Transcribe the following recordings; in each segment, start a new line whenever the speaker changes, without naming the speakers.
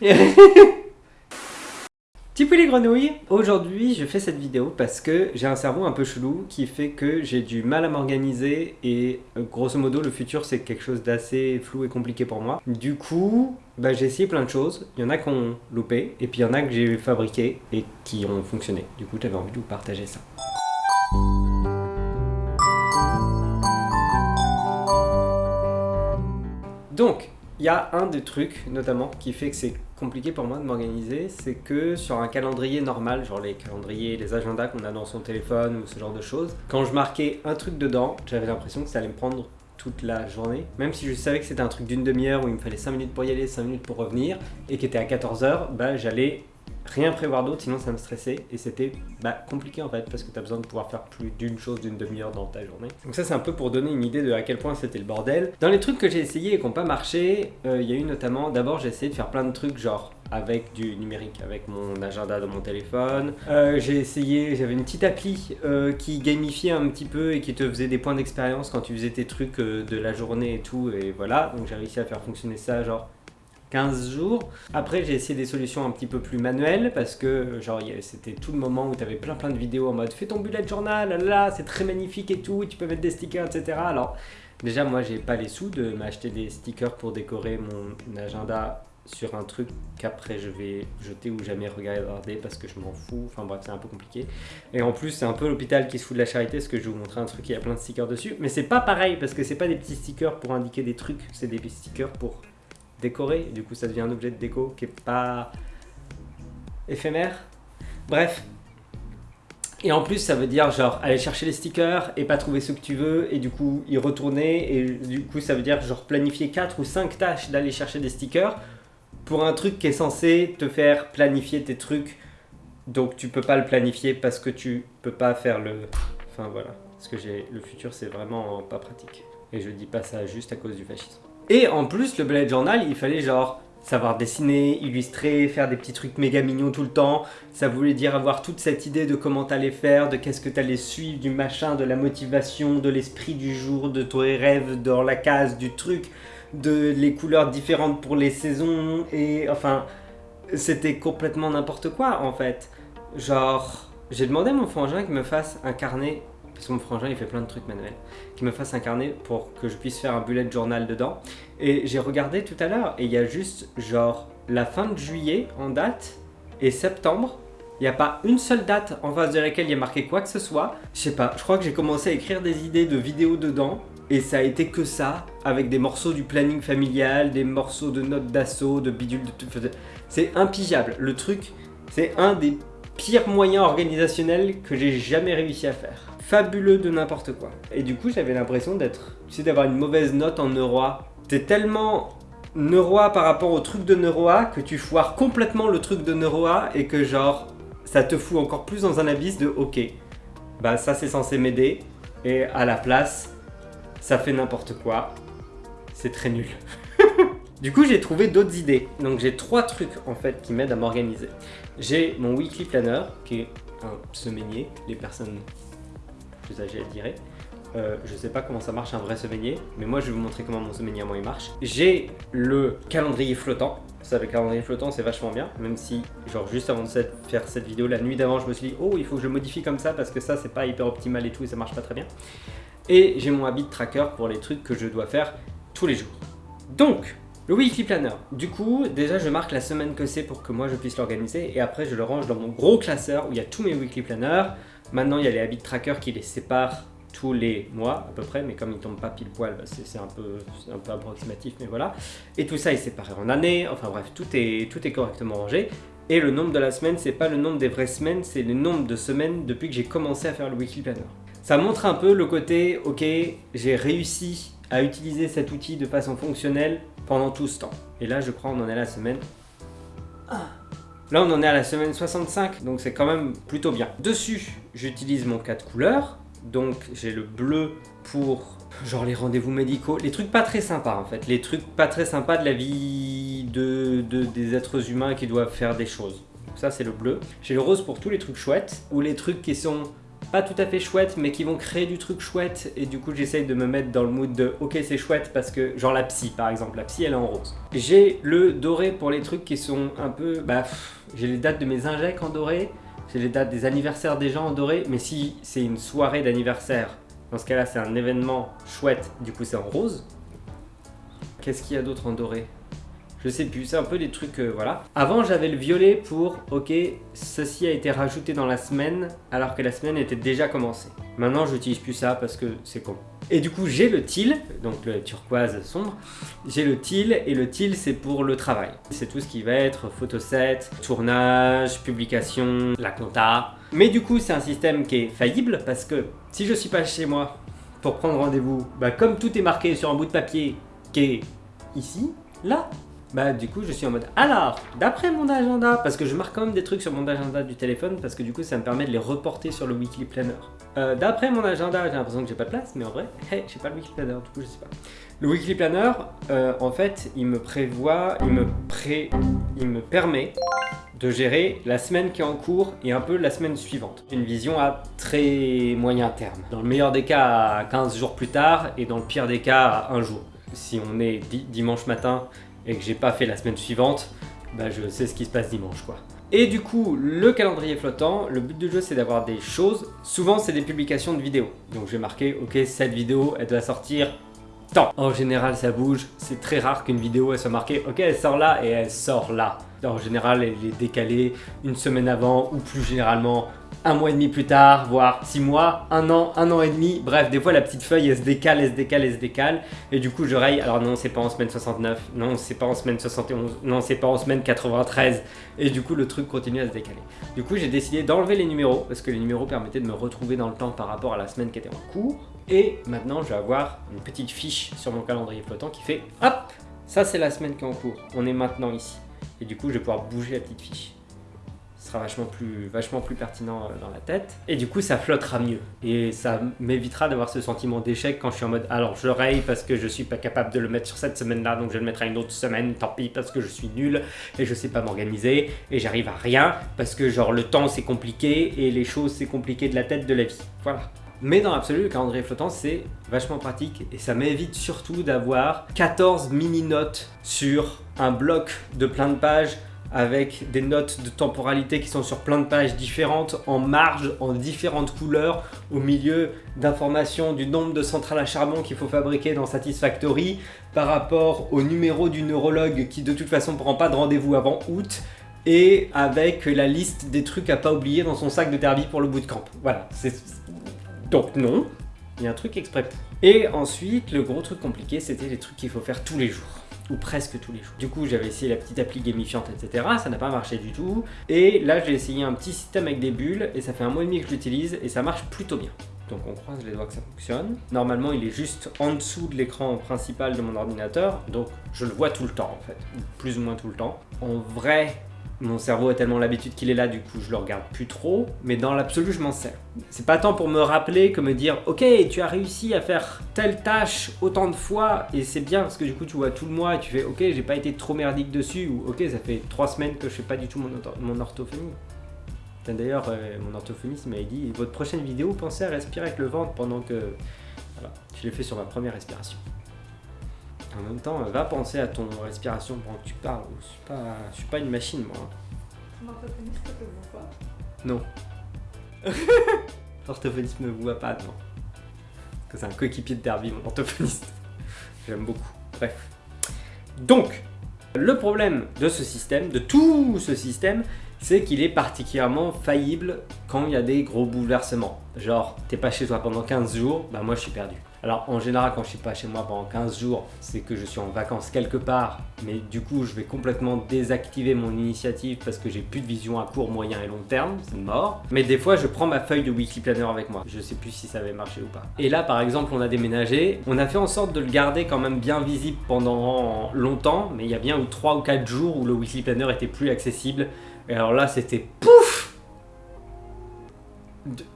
Tipou les grenouilles Aujourd'hui, je fais cette vidéo parce que j'ai un cerveau un peu chelou qui fait que j'ai du mal à m'organiser et euh, grosso modo, le futur, c'est quelque chose d'assez flou et compliqué pour moi. Du coup, bah, j'ai essayé plein de choses. Il y en a qui ont loupé et puis il y en a que j'ai fabriqué et qui ont fonctionné. Du coup, j'avais envie de vous partager ça. Donc, il y a un des trucs, notamment, qui fait que c'est compliqué pour moi de m'organiser, c'est que sur un calendrier normal, genre les calendriers, les agendas qu'on a dans son téléphone ou ce genre de choses, quand je marquais un truc dedans, j'avais l'impression que ça allait me prendre toute la journée. Même si je savais que c'était un truc d'une demi-heure où il me fallait 5 minutes pour y aller, 5 minutes pour revenir, et qui était à 14h, bah j'allais rien prévoir d'autre, sinon ça me stressait et c'était bah, compliqué en fait parce que tu as besoin de pouvoir faire plus d'une chose d'une demi-heure dans ta journée. Donc ça c'est un peu pour donner une idée de à quel point c'était le bordel. Dans les trucs que j'ai essayé et qui n'ont pas marché, euh, il y a eu notamment, d'abord j'ai essayé de faire plein de trucs genre avec du numérique, avec mon agenda dans mon téléphone. Euh, j'ai essayé, j'avais une petite appli euh, qui gamifiait un petit peu et qui te faisait des points d'expérience quand tu faisais tes trucs de la journée et tout et voilà. Donc j'ai réussi à faire fonctionner ça genre 15 jours. Après, j'ai essayé des solutions un petit peu plus manuelles parce que genre c'était tout le moment où tu avais plein plein de vidéos en mode fais ton bullet journal, là, c'est très magnifique et tout, tu peux mettre des stickers, etc. Alors déjà, moi, j'ai pas les sous de m'acheter des stickers pour décorer mon agenda sur un truc qu'après je vais jeter ou jamais regarder parce que je m'en fous, enfin bref c'est un peu compliqué. Et en plus c'est un peu l'hôpital qui se fout de la charité parce que je vais vous montrer un truc, il y a plein de stickers dessus, mais c'est pas pareil parce que c'est pas des petits stickers pour indiquer des trucs, c'est des stickers pour décoré. Du coup, ça devient un objet de déco qui est pas éphémère. Bref. Et en plus, ça veut dire genre aller chercher les stickers et pas trouver ce que tu veux et du coup y retourner. Et du coup, ça veut dire genre planifier 4 ou 5 tâches d'aller chercher des stickers pour un truc qui est censé te faire planifier tes trucs. Donc tu peux pas le planifier parce que tu peux pas faire le... Enfin voilà. Parce que j'ai le futur, c'est vraiment pas pratique. Et je dis pas ça juste à cause du fascisme. Et en plus, le bullet journal, il fallait genre savoir dessiner, illustrer, faire des petits trucs méga mignons tout le temps. Ça voulait dire avoir toute cette idée de comment t'allais faire, de qu'est-ce que t'allais suivre, du machin, de la motivation, de l'esprit du jour, de tes rêves dans la case, du truc, de les couleurs différentes pour les saisons. Et enfin, c'était complètement n'importe quoi en fait. Genre, j'ai demandé à mon frangin qu'il me fasse un carnet parce que mon frangin il fait plein de trucs manuels, qui me fasse un carnet pour que je puisse faire un bullet journal dedans. Et j'ai regardé tout à l'heure et il y a juste genre la fin de juillet en date et septembre. Il n'y a pas une seule date en face de laquelle il y a marqué quoi que ce soit. Je sais pas, je crois que j'ai commencé à écrire des idées de vidéos dedans et ça a été que ça, avec des morceaux du planning familial, des morceaux de notes d'assaut, de bidule, de... C'est impigeable. Le truc, c'est un des pires moyens organisationnels que j'ai jamais réussi à faire fabuleux de n'importe quoi. Et du coup, j'avais l'impression d'être, tu sais, d'avoir une mauvaise note en Neuroa. T'es tellement Neuroa par rapport au truc de Neuroa que tu foires complètement le truc de Neuroa et que genre, ça te fout encore plus dans un abysse de ok, bah ça c'est censé m'aider et à la place, ça fait n'importe quoi. C'est très nul. du coup, j'ai trouvé d'autres idées. Donc j'ai trois trucs en fait qui m'aident à m'organiser. J'ai mon weekly planner qui est un semainier. Les personnes plus âgé, elle dirait. Euh, je sais pas comment ça marche un vrai semainier, mais moi je vais vous montrer comment mon semainier moi il marche. J'ai le calendrier flottant. Ça, le calendrier flottant, c'est vachement bien, même si, genre, juste avant de faire cette vidéo, la nuit d'avant, je me suis dit, oh, il faut que je le modifie comme ça parce que ça, c'est pas hyper optimal et tout, et ça marche pas très bien. Et j'ai mon habit tracker pour les trucs que je dois faire tous les jours. Donc, le weekly planner. Du coup, déjà, je marque la semaine que c'est pour que moi je puisse l'organiser, et après, je le range dans mon gros classeur où il y a tous mes weekly planners. Maintenant, il y a les habits tracker qui les séparent tous les mois à peu près, mais comme ils ne tombent pas pile poil, bah, c'est un peu, un peu approximatif, mais voilà. Et tout ça est séparé en années, enfin bref, tout est, tout est correctement rangé. Et le nombre de la semaine, c'est pas le nombre des vraies semaines, c'est le nombre de semaines depuis que j'ai commencé à faire le weekly planner. Ça montre un peu le côté, ok, j'ai réussi à utiliser cet outil de façon fonctionnelle pendant tout ce temps. Et là, je crois on en est à la semaine Là, on en est à la semaine 65, donc c'est quand même plutôt bien. Dessus, j'utilise mon 4 couleurs. Donc, j'ai le bleu pour genre les rendez-vous médicaux, les trucs pas très sympas en fait, les trucs pas très sympas de la vie de, des êtres humains qui doivent faire des choses. Donc ça, c'est le bleu. J'ai le rose pour tous les trucs chouettes, ou les trucs qui sont pas tout à fait chouettes, mais qui vont créer du truc chouette. Et du coup, j'essaye de me mettre dans le mood de ok, c'est chouette parce que, genre la psy par exemple, la psy elle est en rose. J'ai le doré pour les trucs qui sont un peu. Bah, j'ai les dates de mes injects en doré, j'ai les dates des anniversaires des gens en doré, mais si c'est une soirée d'anniversaire, dans ce cas-là, c'est un événement chouette, du coup, c'est en rose. Qu'est-ce qu'il y a d'autre en doré? Je sais plus, c'est un peu des trucs, euh, voilà. Avant, j'avais le violet pour, ok, ceci a été rajouté dans la semaine, alors que la semaine était déjà commencée. Maintenant, j'utilise plus ça parce que c'est con. Et du coup, j'ai le teal, donc le turquoise sombre. J'ai le teal, et le teal, c'est pour le travail. C'est tout ce qui va être photoset, tournage, publication, la compta. Mais du coup, c'est un système qui est faillible, parce que si je suis pas chez moi pour prendre rendez-vous, bah, comme tout est marqué sur un bout de papier qui est ici, là, bah du coup je suis en mode alors d'après mon agenda parce que je marque quand même des trucs sur mon agenda du téléphone parce que du coup ça me permet de les reporter sur le weekly planner. Euh, d'après mon agenda j'ai l'impression que j'ai pas de place mais en vrai hey, j'ai pas le weekly planner du coup je sais pas. Le weekly planner euh, en fait il me prévoit, il me pré, il me permet de gérer la semaine qui est en cours et un peu la semaine suivante. Une vision à très moyen terme. Dans le meilleur des cas à 15 jours plus tard et dans le pire des cas un jour. Si on est dimanche matin et que j'ai pas fait la semaine suivante, bah je sais ce qui se passe dimanche quoi. Et du coup, le calendrier flottant, le but du jeu c'est d'avoir des choses, souvent c'est des publications de vidéos. Donc je vais marquer, ok cette vidéo elle doit sortir tant. En général ça bouge, c'est très rare qu'une vidéo soit marquée, ok elle sort là et elle sort là. En général elle est décalée une semaine avant ou plus généralement un mois et demi plus tard, voire six mois, un an, un an et demi. Bref, des fois la petite feuille elle se décale, elle se décale, elle se décale. Et du coup je raye, alors non c'est pas en semaine 69, non c'est pas en semaine 71, non c'est pas en semaine 93. Et du coup le truc continue à se décaler. Du coup j'ai décidé d'enlever les numéros, parce que les numéros permettaient de me retrouver dans le temps par rapport à la semaine qui était en cours. Et maintenant je vais avoir une petite fiche sur mon calendrier flottant qui fait hop, ça c'est la semaine qui est en cours, on est maintenant ici. Et du coup je vais pouvoir bouger la petite fiche sera vachement plus, vachement plus pertinent euh, dans la tête. Et du coup, ça flottera mieux. Et ça m'évitera d'avoir ce sentiment d'échec quand je suis en mode alors je raye parce que je suis pas capable de le mettre sur cette semaine-là, donc je le mettrai une autre semaine, tant pis parce que je suis nul et je sais pas m'organiser et j'arrive à rien parce que genre le temps c'est compliqué et les choses c'est compliqué de la tête de la vie. Voilà. Mais dans l'absolu, le calendrier flottant, c'est vachement pratique et ça m'évite surtout d'avoir 14 mini-notes sur un bloc de plein de pages avec des notes de temporalité qui sont sur plein de pages différentes, en marge, en différentes couleurs, au milieu d'informations du nombre de centrales à charbon qu'il faut fabriquer dans Satisfactory par rapport au numéro du neurologue qui de toute façon ne prend pas de rendez-vous avant août et avec la liste des trucs à pas oublier dans son sac de derby pour le bootcamp. Voilà, donc non, il y a un truc exprès Et ensuite, le gros truc compliqué, c'était les trucs qu'il faut faire tous les jours presque tous les jours. Du coup, j'avais essayé la petite appli gamifiante, etc. Ça n'a pas marché du tout. Et là, j'ai essayé un petit système avec des bulles et ça fait un mois et demi que je l'utilise et ça marche plutôt bien. Donc on croise les doigts que ça fonctionne. Normalement, il est juste en dessous de l'écran principal de mon ordinateur, donc je le vois tout le temps en fait, plus ou moins tout le temps. En vrai, mon cerveau a tellement l'habitude qu'il est là, du coup je le regarde plus trop, mais dans l'absolu je m'en sers. C'est pas tant pour me rappeler que me dire ok tu as réussi à faire telle tâche autant de fois et c'est bien parce que du coup tu vois tout le mois et tu fais ok j'ai pas été trop merdique dessus ou ok ça fait trois semaines que je fais pas du tout mon, orthophonie. D'ailleurs euh, mon orthophoniste m'a dit votre prochaine vidéo pensez à respirer avec le ventre pendant que... Je l'ai fait sur ma première respiration. En même temps, va penser à ton respiration pendant que tu parles. Je suis pas, je suis pas une machine, moi.
Ton orthophoniste te voit pas
Non. L'orthophoniste me voit pas, non. Parce que c'est un coéquipier de derby, mon orthophoniste. J'aime beaucoup. Bref. Donc, le problème de ce système, de tout ce système, c'est qu'il est particulièrement faillible quand il y a des gros bouleversements. Genre, t'es pas chez toi pendant 15 jours, bah moi je suis perdu. Alors en général quand je suis pas chez moi pendant 15 jours, c'est que je suis en vacances quelque part, mais du coup je vais complètement désactiver mon initiative parce que j'ai plus de vision à court, moyen et long terme, c'est mort. Mais des fois je prends ma feuille de weekly planner avec moi, je sais plus si ça avait marché ou pas. Et là par exemple on a déménagé, on a fait en sorte de le garder quand même bien visible pendant longtemps, mais il y a bien 3 ou 4 jours où le weekly planner était plus accessible. Et alors là c'était pouf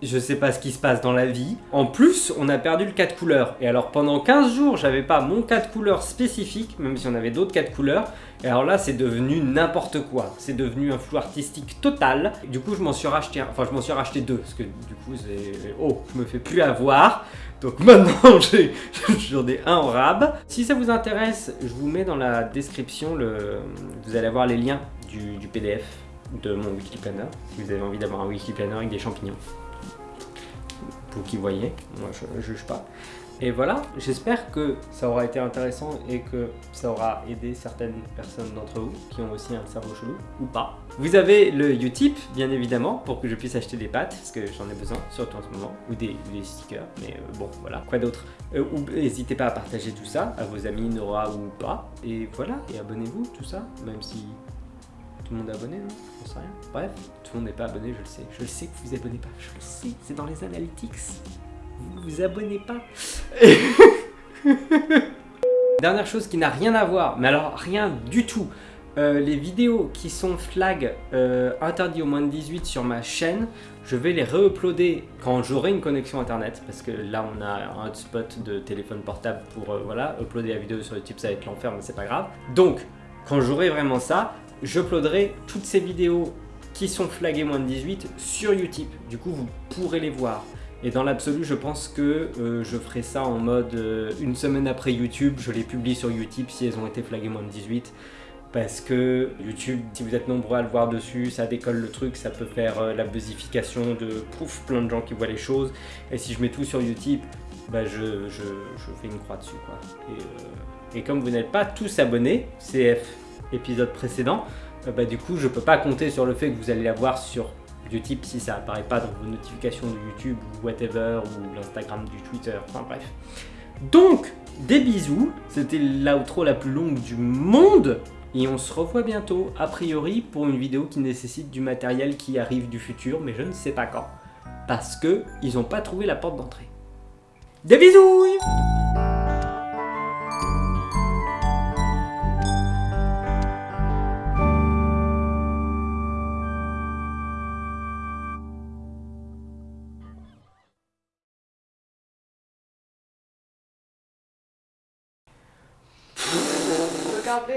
je sais pas ce qui se passe dans la vie. En plus, on a perdu le 4 couleurs. Et alors pendant 15 jours, j'avais pas mon 4 couleurs spécifique, même si on avait d'autres 4 couleurs. Et alors là, c'est devenu n'importe quoi. C'est devenu un flou artistique total. Du coup, je m'en suis racheté. Enfin, je m'en suis racheté deux. Parce que du coup. Oh, je me fais plus avoir. Donc maintenant, j'en ai un en rab. Si ça vous intéresse, je vous mets dans la description le. Vous allez avoir les liens du, du PDF de mon Wikiplanner. Si vous avez envie d'avoir un Wikiplanner avec des champignons. Vous qui voyez, moi je, je juge pas. Et voilà, j'espère que ça aura été intéressant et que ça aura aidé certaines personnes d'entre vous qui ont aussi un cerveau chelou, ou pas. Vous avez le Utip, bien évidemment, pour que je puisse acheter des pâtes, parce que j'en ai besoin, surtout en ce moment, ou des, stickers, mais euh, bon, voilà. Quoi d'autre? Euh, N'hésitez pas à partager tout ça à vos amis, Nora ou pas. Et voilà, et abonnez-vous, tout ça, même si tout le monde est abonné, non J'en sais rien. Bref, tout le monde n'est pas abonné, je le sais. Je le sais que vous vous abonnez pas, je le sais, c'est dans les analytics. Vous vous abonnez pas. Dernière chose qui n'a rien à voir, mais alors rien du tout. Euh, les vidéos qui sont flag euh, interdits au moins de 18 sur ma chaîne, je vais les re-uploader quand j'aurai une connexion internet parce que là on a un hotspot de téléphone portable pour euh, voilà, uploader la vidéo sur YouTube ça va être l'enfer mais c'est pas grave. Donc quand j'aurai vraiment ça, j'uploaderai toutes ces vidéos qui sont flaguées moins de 18 sur YouTube. Du coup vous pourrez les voir. Et dans l'absolu, je pense que euh, je ferai ça en mode euh, une semaine après YouTube, je les publie sur YouTube si elles ont été flaguées moins de 18. Parce que YouTube, si vous êtes nombreux à le voir dessus, ça décolle le truc, ça peut faire euh, la buzification de pouf, plein de gens qui voient les choses. Et si je mets tout sur YouTube, bah je, je, fais une croix dessus. Quoi. Et, et comme vous n'êtes pas tous abonnés, CF épisode précédent, euh, bah du coup je peux pas compter sur le fait que vous allez la voir sur YouTube si ça apparaît pas dans vos notifications de YouTube ou whatever, ou l'Instagram, du Twitter, enfin bref. Donc, des bisous, c'était l'outro la plus longue du monde, et on se revoit bientôt, a priori, pour une vidéo qui nécessite du matériel qui arrive du futur, mais je ne sais pas quand, parce que ils n'ont pas trouvé la porte d'entrée. Des bisous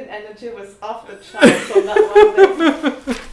energy was off the charts on that one.